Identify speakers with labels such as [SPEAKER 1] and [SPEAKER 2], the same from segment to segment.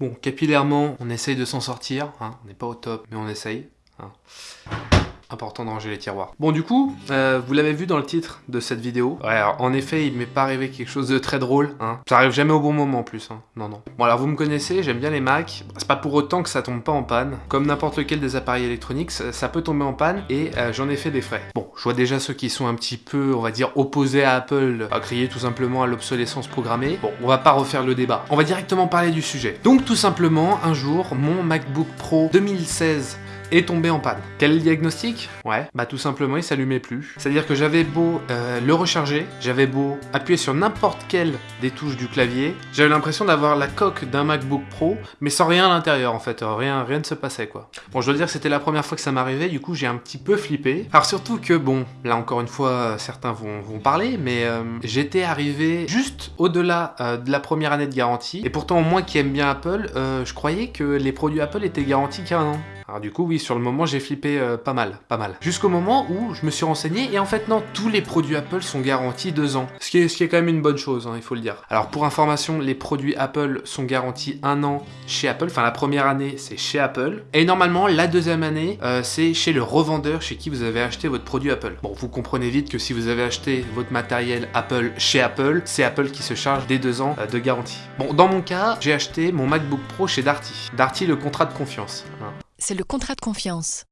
[SPEAKER 1] Bon, capillairement, on essaye de s'en sortir, hein. on n'est pas au top, mais on essaye. Hein. Important de ranger les tiroirs. Bon du coup, euh, vous l'avez vu dans le titre de cette vidéo. Ouais, alors, en effet, il m'est pas arrivé quelque chose de très drôle. Hein. Ça arrive jamais au bon moment en plus. Hein. Non, non. Bon alors vous me connaissez, j'aime bien les Macs. C'est pas pour autant que ça tombe pas en panne. Comme n'importe lequel des appareils électroniques, ça, peut tomber en panne et euh, j'en ai fait des frais. Bon, je vois déjà ceux qui sont un petit peu, on va dire, opposés à Apple, à crier tout simplement à l'obsolescence programmée. Bon, on va pas refaire le débat. On va directement parler du sujet. Donc tout simplement, un jour, mon MacBook Pro 2016 est tombé en panne. Quel diagnostic? Ouais, bah tout simplement il s'allumait plus. C'est-à-dire que j'avais beau euh, le recharger, j'avais beau appuyer sur n'importe quelle des touches du clavier, j'avais l'impression d'avoir la coque d'un MacBook Pro, mais sans rien à l'intérieur en fait, rien, rien ne se passait quoi. Bon je dois dire que c'était la première fois que ça m'arrivait, du coup j'ai un petit peu flippé. Alors surtout que bon, là encore une fois certains vont, vont parler, mais euh, j'étais arrivé juste au-delà euh, de la première année de garantie, et pourtant moi qui aime bien Apple, je croyais que les produits Apple étaient garantis qu'un an. Alors du coup, oui, sur le moment, j'ai flippé euh, pas mal, pas mal. Jusqu'au moment où je me suis renseigné, et en fait, non, tous les produits Apple sont garantis deux ans. Ce qui est, quand même une bonne chose, hein, il faut le dire. Alors pour information, les produits Apple sont garantis un an chez Apple. Enfin, la première année, c'est chez Apple. Et normalement, la deuxième année, euh, c'est chez le revendeur chez qui vous avez acheté votre produit Apple. Bon, vous comprenez vite que si vous avez acheté votre matériel Apple chez Apple, c'est Apple qui se charge des deux ans euh, de garantie. Bon, dans mon cas, j'ai acheté mon MacBook Pro chez Darty. Darty, le contrat de confiance. Hein
[SPEAKER 2] c'est le contrat de confiance.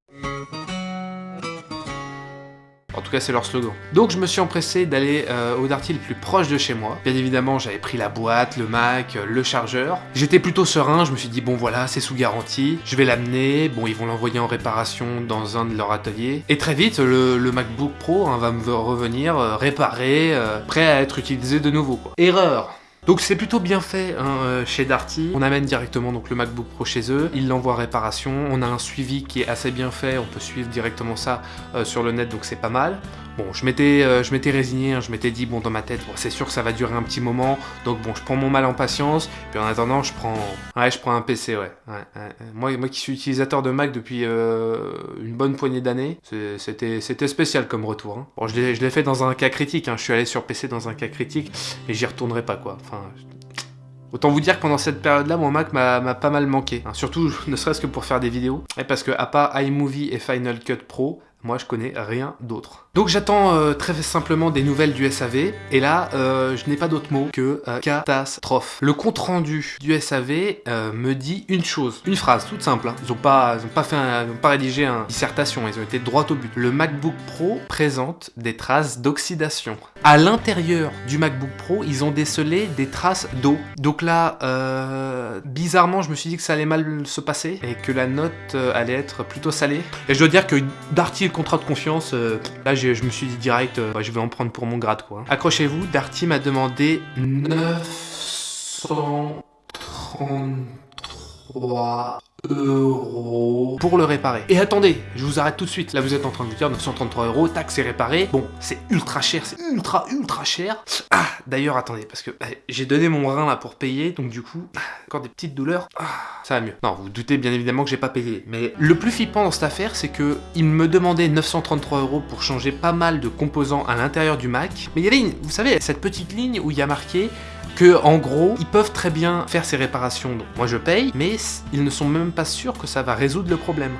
[SPEAKER 1] En tout cas, c'est leur slogan. Donc, je me suis empressé d'aller euh, au Darty le plus proche de chez moi. Bien évidemment, j'avais pris la boîte, le Mac, euh, le chargeur. J'étais plutôt serein, je me suis dit, bon voilà, c'est sous garantie, je vais l'amener, bon, ils vont l'envoyer en réparation dans un de leurs ateliers. Et très vite, le, MacBook Pro hein, va me revenir euh, réparé, prêt à être utilisé de nouveau. Erreur donc c'est plutôt bien fait hein, euh, chez Darty. On amène directement donc le MacBook Pro chez eux, ils l'envoient en réparation, on a un suivi qui est assez bien fait, on peut suivre directement ça euh, sur le net donc c'est pas mal. Bon, je m'étais euh, résigné, hein, je m'étais dit, bon, dans ma tête, c'est sûr que ça va durer un petit moment, donc bon, je prends mon mal en patience, puis en attendant, je prends, ouais, je prends un PC, ouais. Moi, moi qui suis utilisateur de Mac depuis une bonne poignée d'années, c'était spécial comme retour. Hein. Bon, je l'ai fait dans un cas critique, hein. je suis allé sur PC dans un cas critique, mais j'y retournerai pas, quoi. Enfin, Autant vous dire que pendant cette période-là, mon Mac m'a pas mal manqué. Surtout, ne serait-ce que pour faire des vidéos. Parce que, à part iMovie et Final Cut Pro, moi, je connais rien d'autre. Donc j'attends euh, très simplement des nouvelles du SAV, et là, euh, je n'ai pas d'autre mot que euh, catastrophe. Le compte-rendu du SAV me dit une chose, une phrase toute simple. Hein. Ils n'ont pas, pas, fait pas rédigé une dissertation, ils ont été droit au but. Le MacBook Pro présente des traces d'oxydation. À l'intérieur du MacBook Pro, ils ont décelé des traces d'eau. Donc là, bizarrement, je me suis dit que ça allait mal se passer, et que la note allait être plutôt salée. Et je dois dire que Darty contrat de confiance, euh, là je me suis dit direct, euh, je vais en prendre pour mon grade quoi. Accrochez-vous, Darty m'a demandé 933 euros pour le réparer. Et attendez, je vous arrête tout de suite. Là, vous êtes en train de vous dire 933 euros, tac, c'est réparé. Bon, c'est ultra cher, c'est ultra, ultra cher. Ah, d'ailleurs, attendez, parce que bah, j'ai donné mon rein là pour payer, donc du coup, ah, encore des petites douleurs. Ah, ça va mieux. Non, vous, doutez bien évidemment que j'ai pas payé. Mais le plus flippant dans cette affaire, c'est que il me demandait 933 euros pour changer pas mal de composants à l'intérieur du Mac. Mais il y avait, une, vous savez, cette petite ligne où il y a marqué que en gros, ils peuvent très bien faire ces réparations. Donc moi je paye, mais ils ne sont même pas sûrs que ça va résoudre le problème.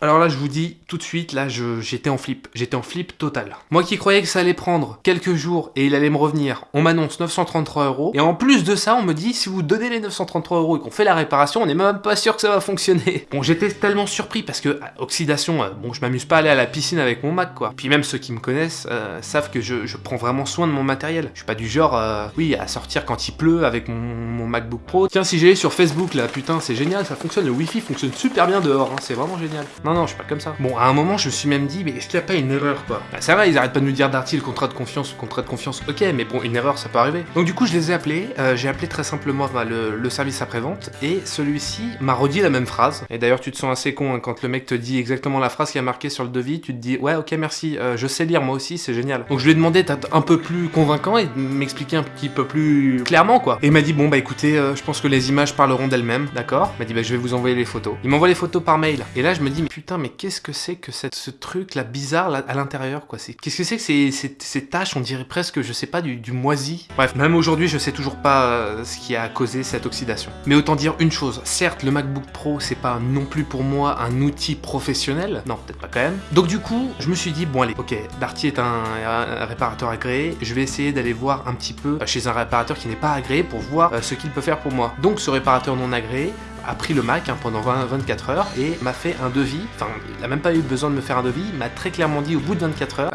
[SPEAKER 1] Alors là, je vous dis tout de suite, là, j'étais en flip. J'étais en flip total. Moi qui croyais que ça allait prendre quelques jours et il allait me revenir, on m'annonce 933 euros. Et en plus de ça, on me dit, si vous donnez les 933 euros et qu'on fait la réparation, on n'est même pas sûr que ça va fonctionner. Bon, j'étais tellement surpris parce que, euh, oxydation, euh, bon, je m'amuse pas à aller à la piscine avec mon Mac, quoi. Puis même ceux qui me connaissent euh, savent que je, prends vraiment soin de mon matériel. Je suis pas du genre, oui, à sortir quand il pleut avec mon, MacBook Pro. Tiens, si j'ai sur Facebook, là, putain, c'est génial, ça fonctionne, le Wi-Fi fonctionne super bien dehors, hein, c'est vraiment génial. Non, non, je suis pas comme ça. Bon, à un moment, je me suis même dit, mais est-ce qu'il n'y a pas une erreur, quoi? Bah, ça va, ils arrêtent pas de nous dire Darty, le contrat de confiance, le contrat de confiance, ok, mais bon, une erreur, ça peut arriver. Donc, du coup, je les ai appelés, euh, j'ai appelé très simplement bah, le, service après-vente, et celui-ci m'a redit la même phrase. Et d'ailleurs, tu te sens assez con hein, quand le mec te dit exactement la phrase qui a marqué sur le devis, tu te dis, ouais, ok, merci, euh, je sais lire moi aussi, c'est génial. Donc, je lui ai demandé d'être un peu plus convaincant et de m'expliquer un petit peu plus clairement, quoi. Et il m'a dit, bon, bah écoutez, euh, je pense que les images parleront d'elles-mêmes, d'accord? Il m'a dit, bah je vais vous envoyer les photos. Il m'envoie les photos par mail. Et là, je me dis, mais putain, mais qu'est-ce que c'est que ce truc là bizarre à l'intérieur quoi? Qu'est-ce que c'est que ces, ces, taches On dirait presque, je sais pas, du, moisi. Bref, même aujourd'hui, je sais toujours pas euh, ce qui a causé cette oxydation. Mais autant dire une chose, certes, le MacBook Pro, c'est pas non plus pour moi un outil professionnel. Non, peut-être pas quand même. Donc du coup, je me suis dit, bon allez, ok, Darty est un, un réparateur agréé, je vais essayer d'aller voir un petit peu chez un réparateur qui n'est pas agréé pour voir euh, ce qu'il peut faire pour moi. Donc ce réparateur non agréé a pris le Mac hein, pendant 20, 24 heures et m'a fait un devis. Enfin, il n'a même pas eu besoin de me faire un devis, il m'a très clairement dit au bout de 24 heures,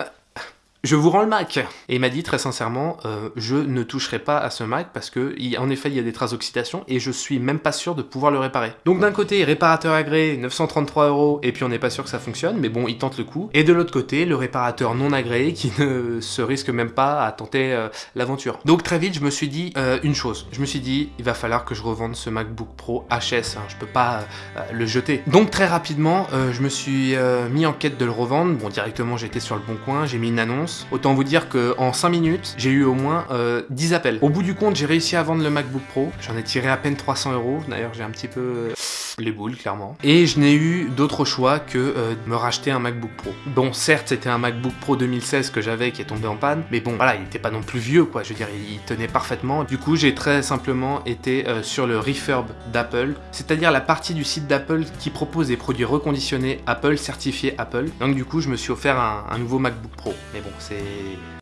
[SPEAKER 1] je vous rends le Mac Et il m'a dit très sincèrement, euh, je ne toucherai pas à ce Mac parce que, en effet, il y a des traces d'oxydation et je suis même pas sûr de pouvoir le réparer. Donc d'un côté, réparateur agréé, 933 euros, et puis on n'est pas sûr que ça fonctionne, mais bon, il tente le coup. Et de l'autre côté, le réparateur non agréé qui ne se risque même pas à tenter euh, l'aventure. Donc très vite, je me suis dit euh, une chose. Je me suis dit, il va falloir que je revende ce MacBook Pro HS, hein, je peux pas le jeter. Donc très rapidement, je me suis mis en quête de le revendre. Bon, directement, j'étais sur le bon coin, j'ai mis une annonce. Autant vous dire qu'en 5 minutes, j'ai eu au moins 10 appels. Au bout du compte, j'ai réussi à vendre le MacBook Pro. J'en ai tiré à peine 300 euros. D'ailleurs, j'ai un petit peu les boules, clairement. Et je n'ai eu d'autre choix que euh, de me racheter un MacBook Pro. Bon, certes, c'était un MacBook Pro 2016 que j'avais qui est tombé en panne, mais bon, voilà, il n'était pas non plus vieux, quoi. Je veux dire, il tenait parfaitement. Du coup, j'ai très simplement été euh, sur le refurb d'Apple, c'est-à-dire la partie du site d'Apple qui propose des produits reconditionnés Apple, certifiés Apple. Donc du coup, je me suis offert un, un nouveau MacBook Pro. Mais bon, c'est...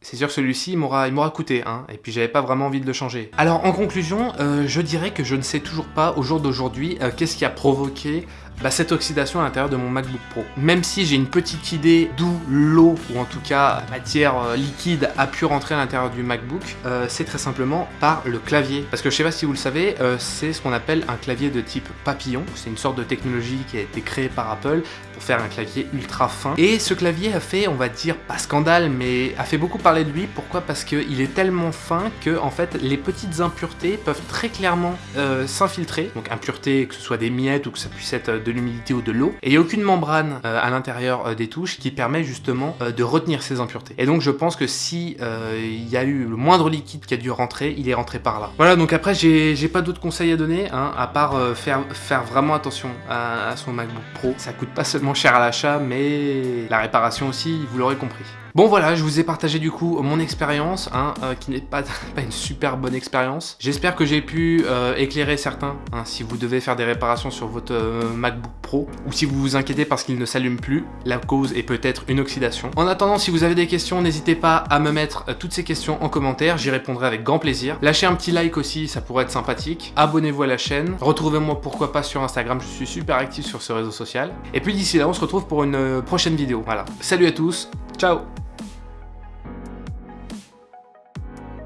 [SPEAKER 1] C'est sûr que celui-ci, m'aura coûté, hein, et puis j'avais pas vraiment envie de le changer. Alors en conclusion, euh, je dirais que je ne sais toujours pas, au jour d'aujourd'hui, euh, qu'est-ce qui a provoqué bah, cette oxydation à l'intérieur de mon MacBook Pro. Même si j'ai une petite idée d'où l'eau, ou en tout cas matière euh, liquide, a pu rentrer à l'intérieur du MacBook, euh, c'est très simplement par le clavier. Parce que je sais pas si vous le savez, euh, c'est ce qu'on appelle un clavier de type papillon. C'est une sorte de technologie qui a été créée par Apple pour faire un clavier ultra fin. Et ce clavier a fait, on va dire, pas scandale, mais a fait beaucoup parler de lui. Pourquoi? Parce qu'il est tellement fin que, en fait, les petites impuretés peuvent très clairement s'infiltrer. Donc impuretés, que ce soit des miettes ou que ça puisse être de l'humidité ou de l'eau, et il n'y a aucune membrane euh, à l'intérieur euh, des touches qui permet justement euh, de retenir ces impuretés. Et donc je pense que si il y a eu le moindre liquide qui a dû rentrer, il est rentré par là. Voilà, donc après j'ai pas d'autres conseils à donner, hein, à part faire, vraiment attention à, à son MacBook Pro. Ça coûte pas seulement cher à l'achat, mais la réparation aussi, vous l'aurez compris. Bon voilà, je vous ai partagé du coup mon expérience, hein, euh, qui n'est pas, une super bonne expérience. J'espère que j'ai pu euh, éclairer certains, hein, si vous devez faire des réparations sur votre euh, MacBook Pro, ou si vous vous inquiétez parce qu'il ne s'allume plus, la cause est peut-être une oxydation. En attendant, si vous avez des questions, n'hésitez pas à me mettre toutes ces questions en commentaire, j'y répondrai avec grand plaisir. Lâchez un petit like aussi, ça pourrait être sympathique. Abonnez-vous à la chaîne, retrouvez-moi pourquoi pas sur Instagram, je suis super actif sur ce réseau social. Et puis d'ici là, on se retrouve pour une prochaine vidéo. Voilà, salut à tous, ciao